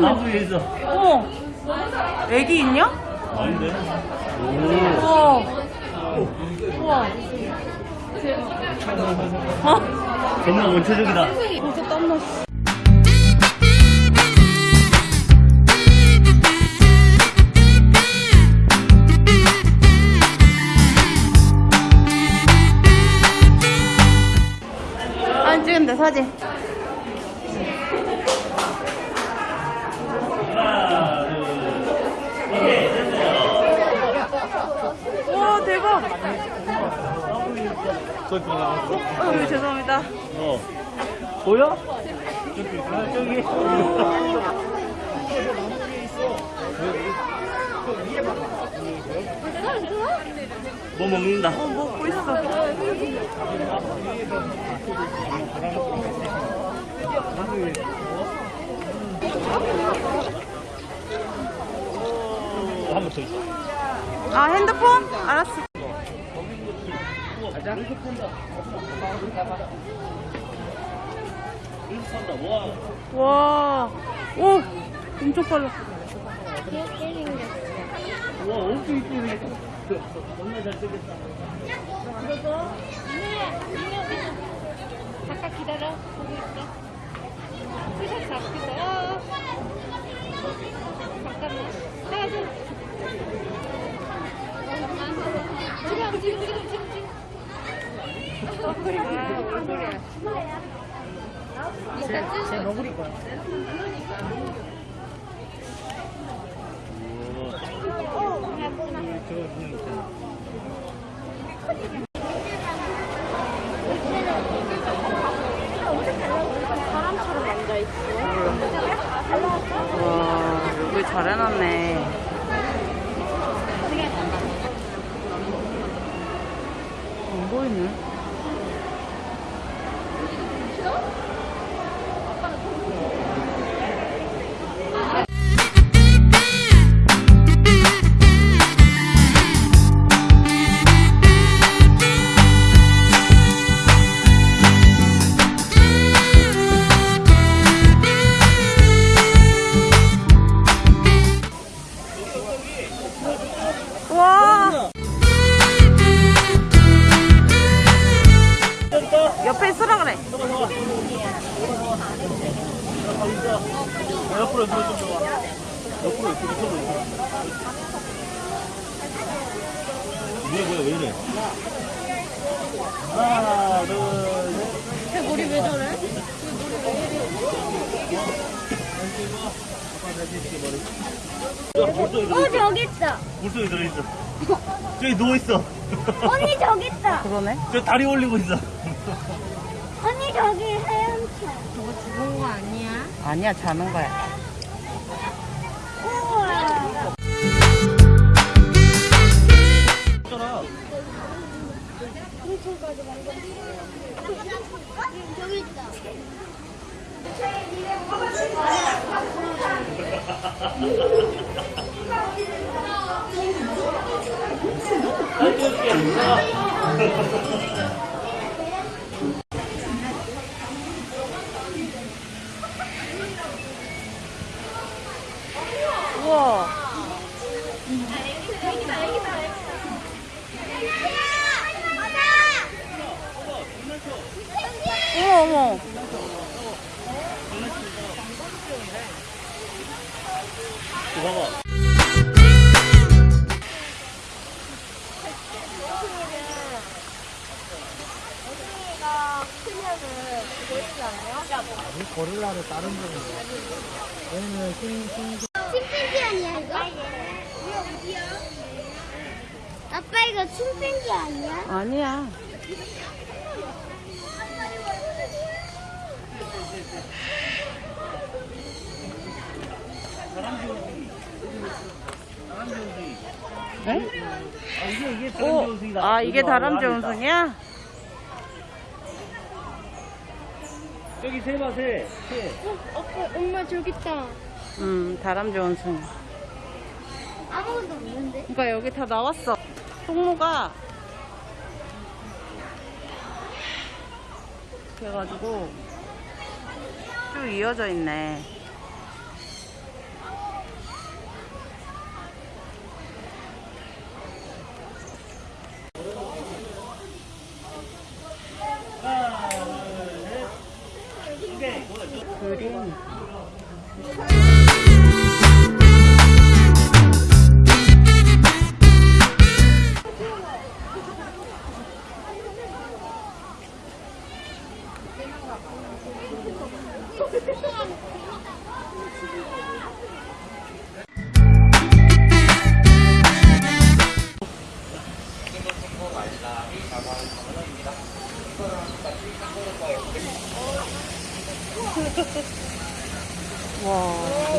나무 위에 있어. 어. 애기 있냐? 아닌데? 우와. 우와. 어? 정말 원초적이다. 벌써 땀났어. 찍은데 사진. 저기 나왔어? 어, 죄송합니다. 어. 보여? 저기, 아, 저기. 뭐 먹는다. 어 먹고 있어. 한번 더 있어. 아 핸드폰? 알았어. 와. 와. 오. 엄청 빨라. 와, 엄청 이쁘네. 정말 잘생겼다. 잠깐 기다려. 보고 있어. 잠깐만. 하나, 둘. 지금, 지금, 지금, 지금, 지금. 얼굴이 아, 얼굴이야. 제, 제 너구리 거야. 저거 그냥 있잖아. 와 여기 잘 해놨네. 언니 저기 있다. 그러네. 저 다리 올리고 있어. 언니 저기 헤엄쳐. 저거 죽은 거 아니야? 아니야 자는 거야. 우와. 저기 있다. 우와. 어머 어머. 있지 않아요? 고릴라를 다른 데는 얘는 흰, 흰, 침팬지 아니야 이거? 아빠 이거 침팬지 아니야? 아니야. 네? 아, 이게, 이게 원숭이다. 아 이게 여기 다람쥐. 원숭이야? 저기 새 봐, 새. 새. 아빠 엄마 저기 있다. 음, 다람쥐 원숭이. 아무것도 없는데? 그러니까 여기 다 나왔어. 통로가 그래가지고 쭉 이어져 있네.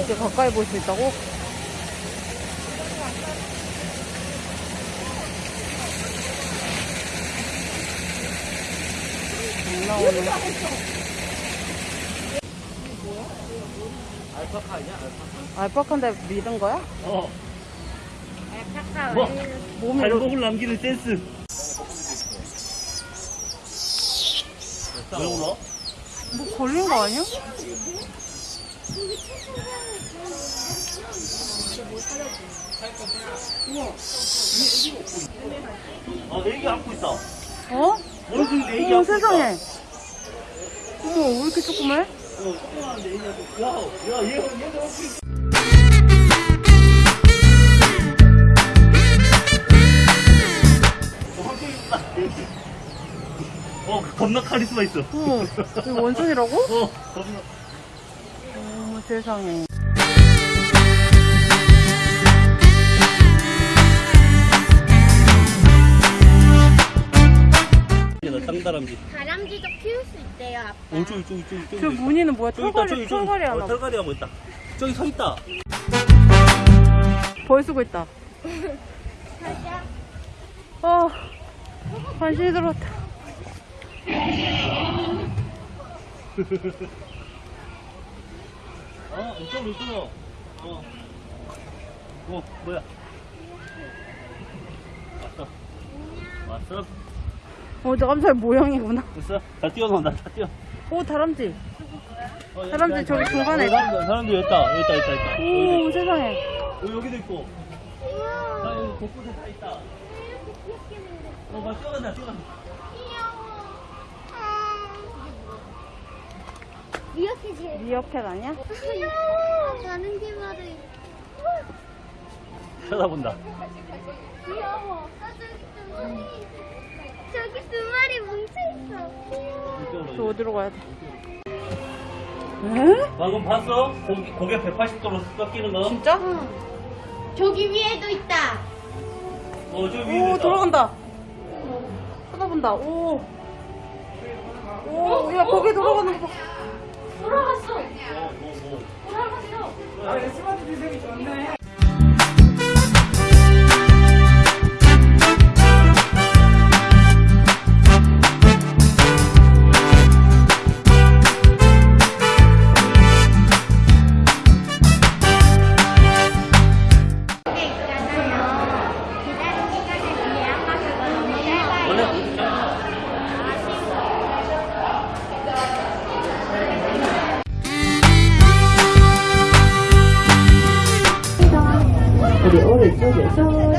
와, 이제 가까이 볼 수 있다고? 안 나오네. 알파카 아니야? 알파카? 알파카인데 믿은 거야? 어. 알파카 뭐? 몸이 발목을 남기는 센스. 왜 울어? 뭐 걸린 거 아니야? 아, 내 애기 안고 있다. 어? 원숭이 내 애기 안고 세상에. 어머 왜 이렇게 조그매? 어, 조그만데 애기 안고. 야, 야, 얘, 얘도 안고 있어. 어. 어, 겁나 카리스마 있어. 이거 원숭이라고? 어, 겁나. 어머 세상에. 나 땅다람쥐. 다람쥐도 키울 수 있대요 아빠 어, 저기, 저기, 저기, 저기. 저 무늬는 뭐야? 저기 있다, 털갈이 저기, 저기. 털갈이 어, 하나. 털갈이 하고 있다. 저기 서 있다. 벌 쓰고 있다. 가자 어 관심이 들었다. 어, 이쪽, 이쪽. 어. 어, 뭐야? 왔어. 왔어? 어 깜짝 모양이구나. 됐어? 다 뛰어나온다, 다 뛰어. 오 다람쥐. 어, 사람들 여기, 저기 여기, 중간에 어, 사람들, 사람들 여기 있다, 여기 있다, 있다, 있다. 오 세상에. 여기, 여기도 있고. 귀여워 다 여기 곳곳에 다 있다. 어, 막 뛰어간다, 뛰어간다. 제일 미어캣 아니야? 귀여워 가는 길마다 쳐다본다. 귀여워 저 어디로 가야 돼? 에? 방금 봤어? 고개, 고개 180도로 꺾이는 거? 진짜? 저기 위에도 있다 어, 저 위에 오 있다. 돌아간다. 쳐다본다. 오. 오, 야 거기 돌아가는 거 봐. 돌아갔어 어, 뭐, 뭐. 돌아갔어 이게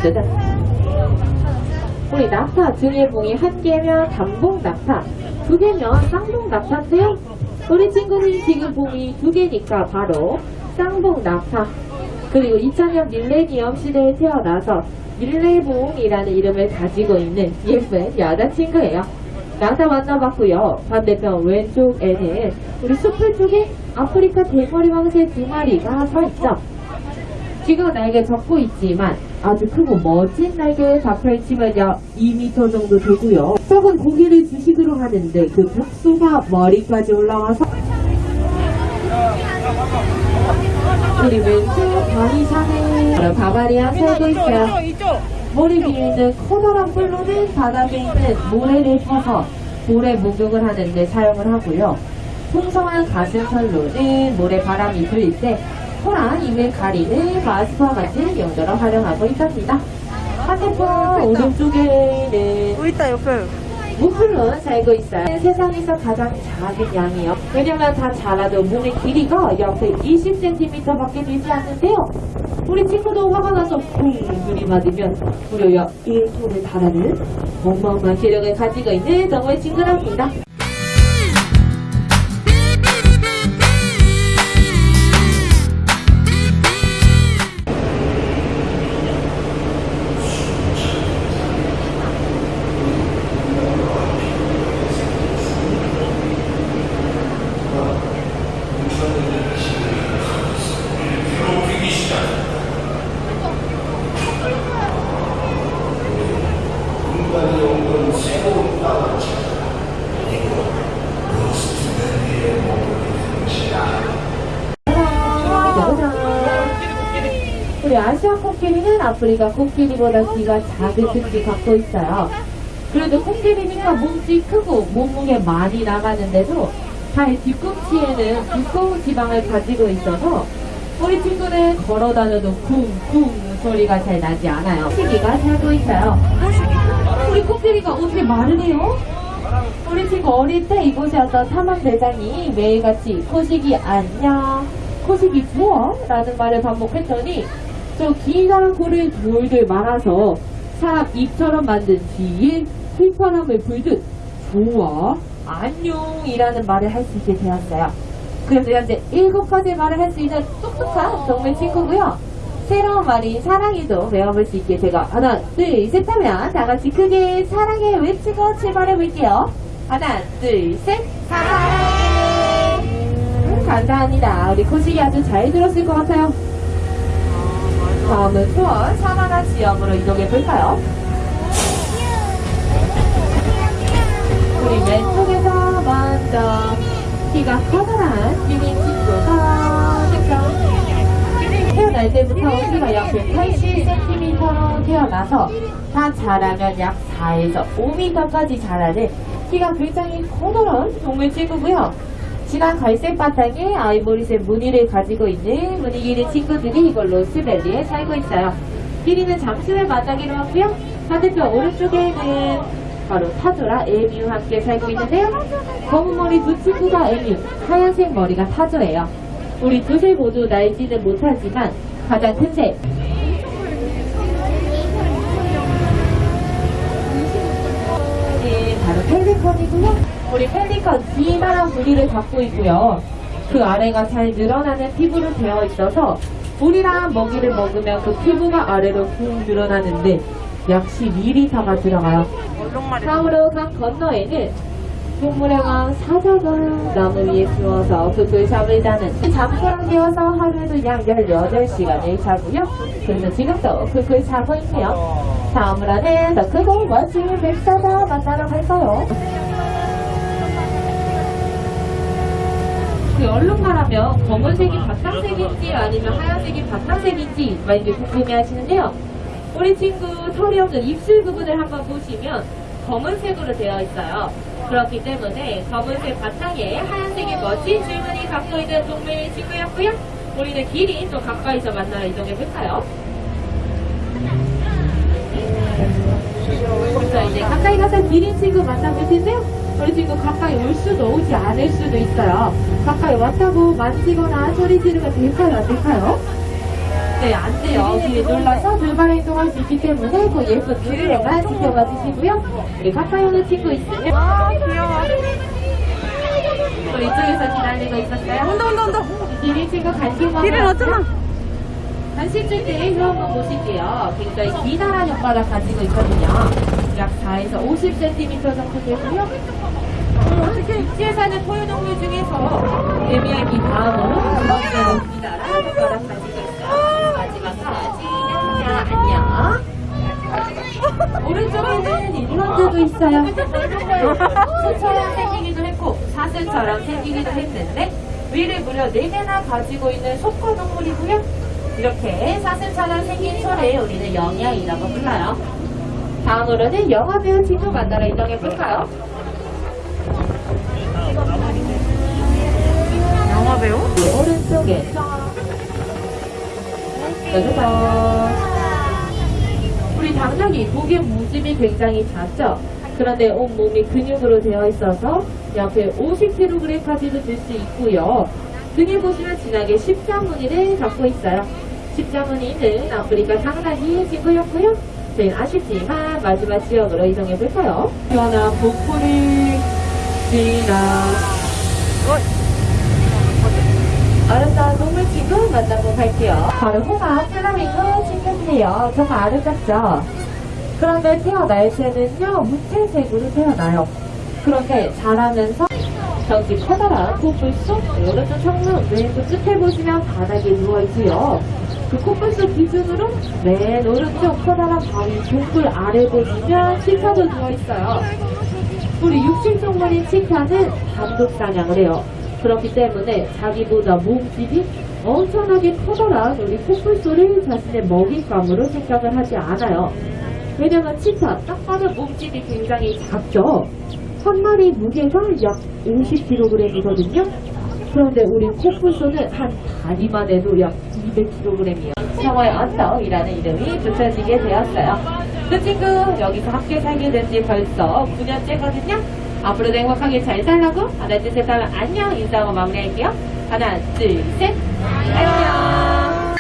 짜잔. 우리 낙타 등에 봉이 한 개면 단봉 낙타, 두 개면 쌍봉 낙타인데요. 우리 친구는 지금 봉이 두 개니까 바로 쌍봉 낙타. 그리고 2000년 밀레니엄 시대에 태어나서 밀레봉이라는 이름을 가지고 있는 예쁜 여자친구예요. 낙타 만나봤고요. 반대편 왼쪽에는 우리 숲을 쪽에 아프리카 대머리 왕새 두 마리가 서 있죠. 지금 날개 접고 있지만 아주 크고 멋진 날개에 다 펼치면요 2m 정도 되고요. 썩은 고기를 주식으로 하는데 그 벽수가 머리까지 올라와서 우리 왼쪽 바위산에 바바리안 살고 있어요. 머리 위에 있는 커다란 뿔로는 바닥에 있는 모래를 퍼서 모래 목욕을 하는데 사용을 하고요. 풍성한 가슴털로는 모래 바람이 불때 소란 입을 가리는 마스크와 같은 용도로 활용하고 있답니다. 반대편 오른쪽에는 또 있다 옆에. 무플론 살고 있어요. 세상에서 가장 작은 양이요. 왜냐면 다 자라도 몸의 길이가 약 20cm밖에 되지 않는데요. 우리 친구도 화가 나서 쿵 눈이 맞으면 무려 약 1톤을 달하는 어마어마한 기력을 가지고 있는 정말 친구랍니다. 아프리카 코끼리보다 귀가 작은 특징 갖고 있어요. 그래도 코끼리니까 몸집이 크고 몸무게 많이 나가는데도 발 뒤꿈치에는 두꺼운 지방을 가지고 있어서 우리 친구는 걸어 다녀도 쿵쿵 소리가 잘 나지 않아요. 코끼리가 살고 있어요. 우리 코끼리가 어떻게 말을 해요? 우리 친구 어릴 때 이곳에 왔던 탐험대장이 매일같이 코식이 안녕, 코식이 좋아? 라는 말을 반복했더니 저 기가 코를 돌돌 말아서 사람 입처럼 만든 뒤에 휘파람을 불듯 좋아, 안녕이라는 말을 할 수 있게 되었어요. 그래서 현재 일곱 가지 말을 할 수 있는 똑똑한 동물 친구고요. 새로운 말인 사랑이도 외워볼 수 있게 제가 하나, 둘, 셋 하면 다 같이 크게 사랑해 외치고 출발해볼게요. 하나, 둘, 셋. 사랑해. 음, 감사합니다. 우리 코식이 아주 잘 들었을 것 같아요. 다음은 투어 사마나 지역으로 이동해 볼까요? 우리 왼쪽에서 먼저 키가 커다란 친구가 등장. 태어날 때부터 키가 약 180cm로 태어나서 다 자라면 약 4에서 5m까지 자라는 키가 굉장히 커다란 동물 친구고요. 진한 갈색 바탕에 아이보리색 무늬를 가지고 있는 무늬 길이 친구들이 이걸 로 스밸리에 살고 있어요. 길이는 잠시를 마다기로 하고요. 반대편 오른쪽에 는 바로 타조라 에뮤 함께 살고 있는데요. 검은 머리 두 친구가 에뮤, 하얀색 머리가 타조예요. 우리 두새 모두 날지는 못하지만 가장 큰 새. 네, 바로 펠리컨이고요. 우리 펠리컨 기만한 부리를 갖고 있고요. 그 아래가 잘 늘어나는 피부로 되어 있어서 물이랑 먹이를 먹으면 그 피부가 아래로 훅 늘어나는데 약 12리터가 들어가요. 다음으로 강 건너에는 동물의 왕 사자가 나무 위에 누워서 잠을 자는 잠수랑 되어서 하루에도 약 18시간을 자고요. 그래서 지금도 그글 자고 있네요. 다음으로는 더 크고 멋진 백사자 만나러 갈까요? 그 얼룩말하면 검은색이 바탕색인지 아니면 하얀색이 바탕색인지 많이 궁금해 하시는데요. 우리 친구 털이 없는 입술 부분을 한번 보시면 검은색으로 되어 있어요. 그렇기 때문에 검은색 바탕에 하얀색의 멋진 줄무늬 갖고 있는 동물 친구였고요. 우리는 길이 좀 가까이서 만나러 이동해 볼까요? 자 이제 가까이 가서 기린 친구 만나볼 텐데요. 우리 친구 가까이 올 수도 오지 않을 수도 있어요. 가까이 왔다고 만지거나 소리 지르면 될까요? 안 될까요? 네, 안 돼요. 뒤에 놀라서 돌발 행동할 수 있기 때문에 그 예쁜 기린에만 지켜봐 주시고요. 우리 가까이 오는 친구 있으면 아, 귀여워. 또 이쪽에서 기다리고 있었어요. 온다, 온다, 온다. 기린 친구 간식 먹으러 길은 어쩌나? 간식 줄때 이거 한번 보실게요. 굉장히 기다란 혓바닥 가지고 있거든요. 약 4에서 50cm 정도 되고요. 육지에 사는 포유동물 중에서 개미야기 다음으로 두 번째로 기다란 혓바닥 가지고 있어요. 마지막까지 안녕. 오른쪽에는 있어요. 새처럼 생기기도 했고 사슴처럼 생기기도 했는데 위를 무려 4개나 가지고 있는 속과 동물이고요. 이렇게 사슴처럼 생긴 소를 우리는 영양이라고 불러요. 다음으로는 영화배우 친구 만나러 이동해볼까요? 영화 배우? 오른쪽에 짜자잔 당나귀 목의 무짐이 굉장히 작죠? 그런데 온몸이 근육으로 되어 있어서 약 50kg까지도 들 수 있고요. 등에 보시면 진하게 십자무늬를 갖고 있어요. 십자무늬는 아프리카 당나귀 친구였고요. 저희는 아쉽지만 마지막 지역으로 이동해 볼까요? 시원한 복부를 지나 아름다운 동물 친구 만나고 갈게요. 바로 홍합 플라밍고 친구 인데요. 정말 아름답죠? 그런데 태어날 때는요, 무채색으로 태어나요. 그런데 자라면서 저기 커다란 코뿔 속 오른쪽 창문 왼쪽 끝에 보시면 바닥에 누워있고요. 그 코뿔 속 기준으로 맨 오른쪽 커다란 바위 동굴 아래 보시면 치타도 누워있어요. 우리 육식동물인 치타는 단독 사냥을 해요. 그렇기 때문에 자기보다 몸집이 엄청나게 커다란 우리 코뿔소를 자신의 먹잇감으로 생각을 하지 않아요. 왜냐면 치타 딱 봐도 몸집이 굉장히 작죠. 한 마리 무게가 약 50kg이거든요. 그런데 우리 코뿔소는 한 다리만 해도 약 200kg이에요. 상어의 언덕이라는 이름이 붙여지게 되었어요. 그 친구 여기서 함께 살게 된 지 벌써 9년째거든요. 앞으로도 행복하게 잘 살라고 하나 둘셋 하면 안녕 인사하고 마무리할게요. 하나 둘 셋 안녕.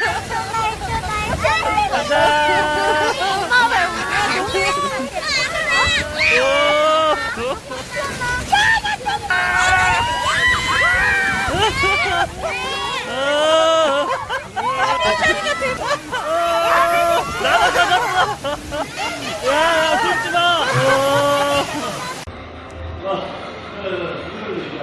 나가. 야, 야, 숨지 마. 와, 이걸 얘기야.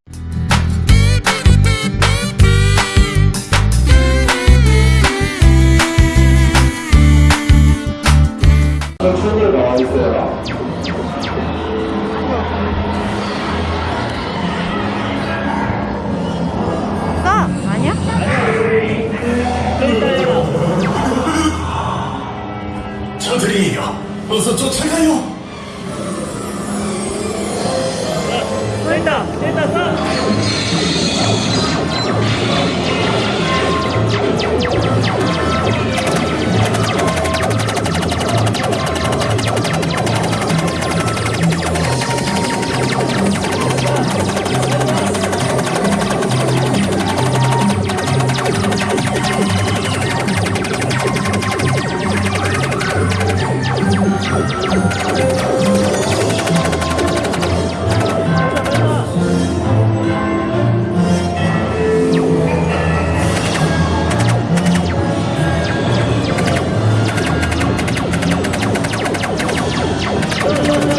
저들이에요. 어서 쫓아가요. 됐다, 됐다, 싸. 가자,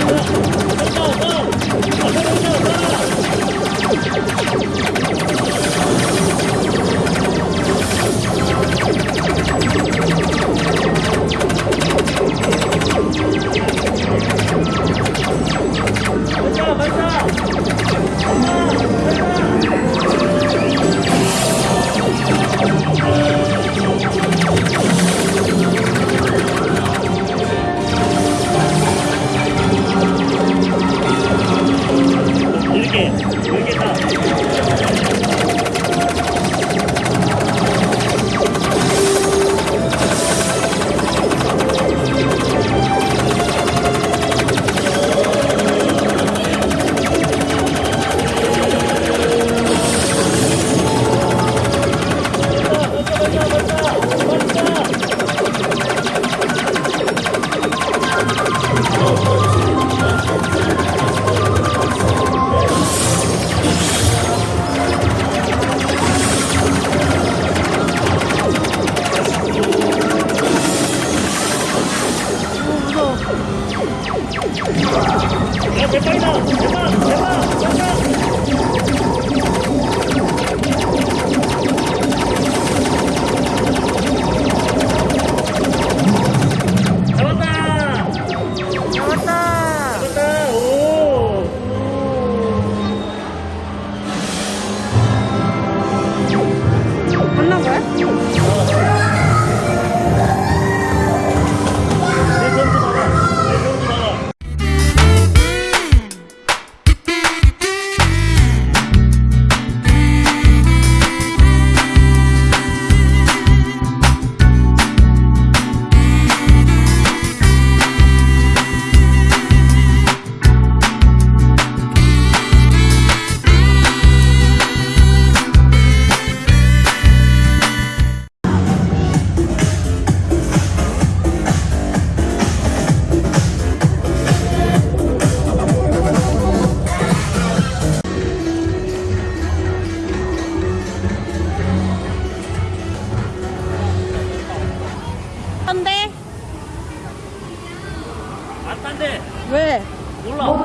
왜? 몰라. 저거?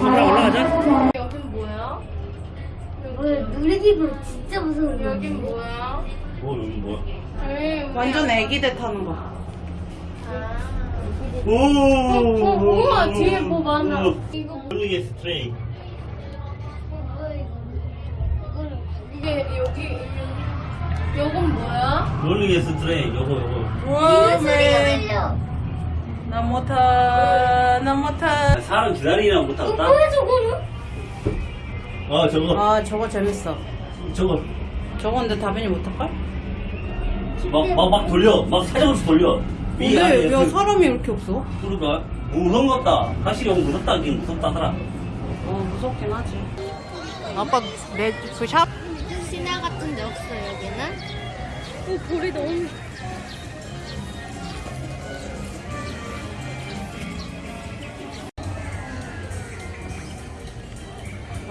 올라 올라가자. 여긴 뭐야? 여기 놀이기구 진짜 무서운 여긴 뭐야? 어 여기 뭐야? 완전 애기들 타는 거. 오. 어, 우와, 뒤에 뭐 많아. 오. 이거 뭐- 놀리게 스트레이. 뭐야? 이게 여기 여긴 뭐야? 놀리게 스트레이. 요거 요거. 우와, 들려. 나 못하, 나 못하. 사람 기다리나 못 어, 하겠다. 뭐야 저거는? 어 저거 아, 저거 재밌어. 저거 저거 근데 다빈이 못할걸? 막막 막 돌려. 막 사정없이 돌려. 근데 왜 그- 사람이 이렇게 없어? 그러니까 무서운 것 같다. 확실히 너무 무섭다 하긴 무섭다더라. 어, 무섭긴 하지. 아빠, 내, 그 샵? 신화 같은 데 없어 여기는? 오 볼이 너무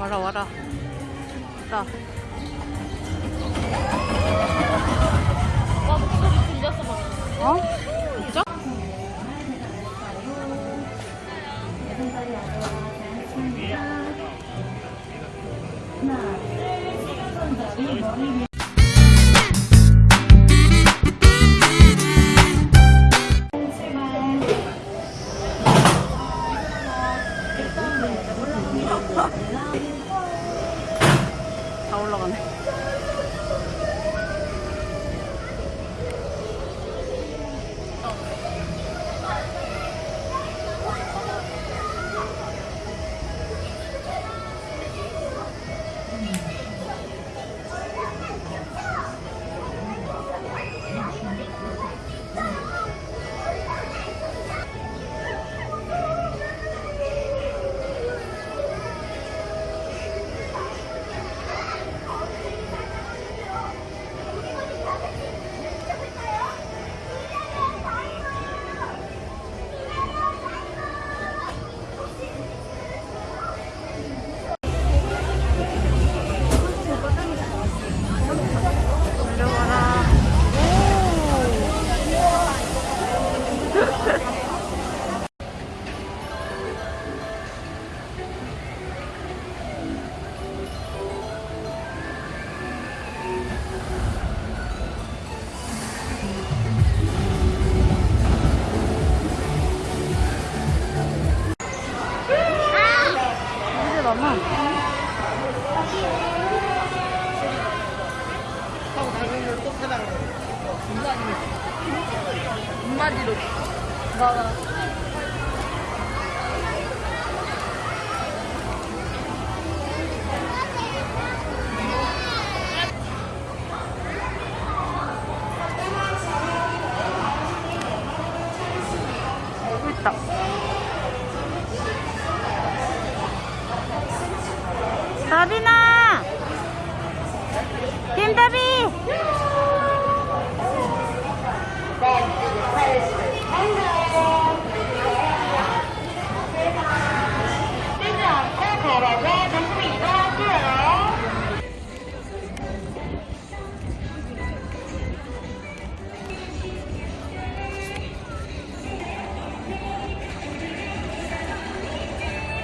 와라, 와라. 나. 와 목소리 들렸어 방금. 어? 진짜? 다